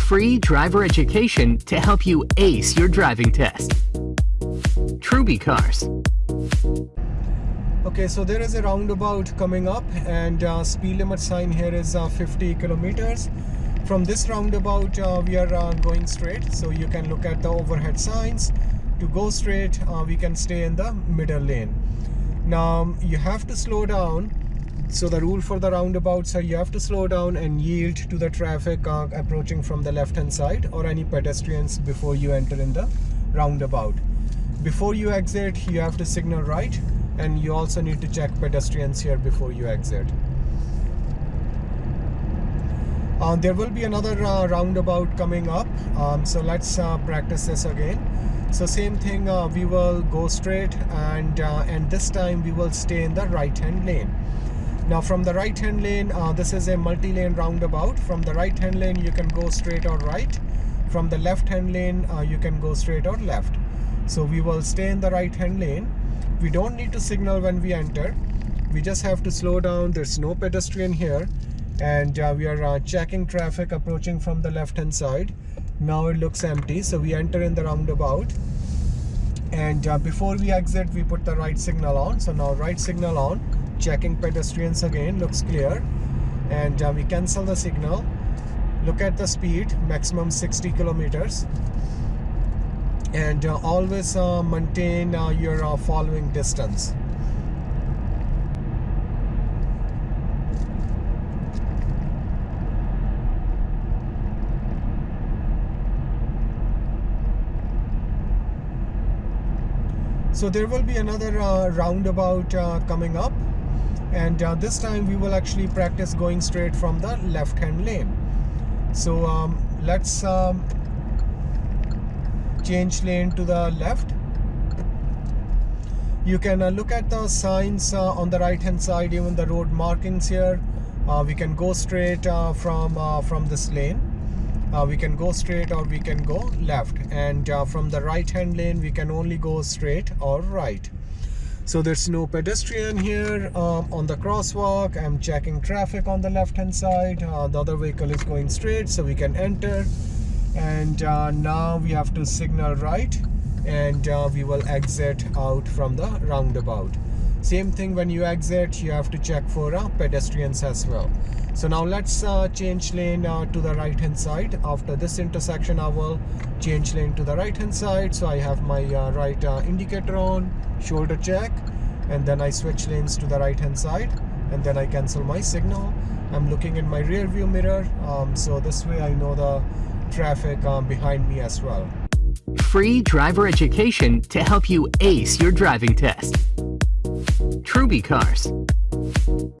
Free driver education to help you ace your driving test. Truby Cars. Okay, so there is a roundabout coming up and uh, speed limit sign here is uh, 50 kilometers. From this roundabout, uh, we are uh, going straight. So you can look at the overhead signs. To go straight, uh, we can stay in the middle lane. Now, you have to slow down so the rule for the roundabouts are you have to slow down and yield to the traffic uh, approaching from the left hand side or any pedestrians before you enter in the roundabout. Before you exit you have to signal right and you also need to check pedestrians here before you exit. Uh, there will be another uh, roundabout coming up. Um, so let's uh, practice this again. So same thing uh, we will go straight and uh, and this time we will stay in the right hand lane now from the right hand lane uh, this is a multi-lane roundabout. From the right hand lane you can go straight or right. From the left hand lane uh, you can go straight or left. So we will stay in the right hand lane. We don't need to signal when we enter. We just have to slow down. There's no pedestrian here. And uh, we are uh, checking traffic approaching from the left hand side. Now it looks empty so we enter in the roundabout. And uh, before we exit we put the right signal on. So now right signal on checking pedestrians again looks clear. And uh, we cancel the signal. Look at the speed maximum 60 kilometers. And uh, always uh, maintain uh, your uh, following distance. So there will be another uh, roundabout coming up and uh, this time we will actually practice going straight from the left hand lane. So um, let's um, change lane to the left. You can uh, look at the signs uh, on the right hand side even the road markings here. Uh, we can go straight uh, from uh, from this lane. We can go straight or we can go left. And from the right hand lane we can only go straight or right so there's no pedestrian here um, on the crosswalk. I'm checking traffic on the left hand side. Uh, the other vehicle is going straight so we can enter. And uh, now we have to signal right and uh, we will exit out from the roundabout same thing when you exit you have to check for uh, pedestrians as well. So now let's uh, change lane uh, to the right hand side. After this intersection I will change lane to the right hand side. So I have my uh, right uh, indicator on shoulder check and then I switch lanes to the right hand side and then I cancel my signal. I'm looking in my rear view mirror um, so this way I know the traffic um, behind me as well. Free driver education to help you ace your driving test Truby Cars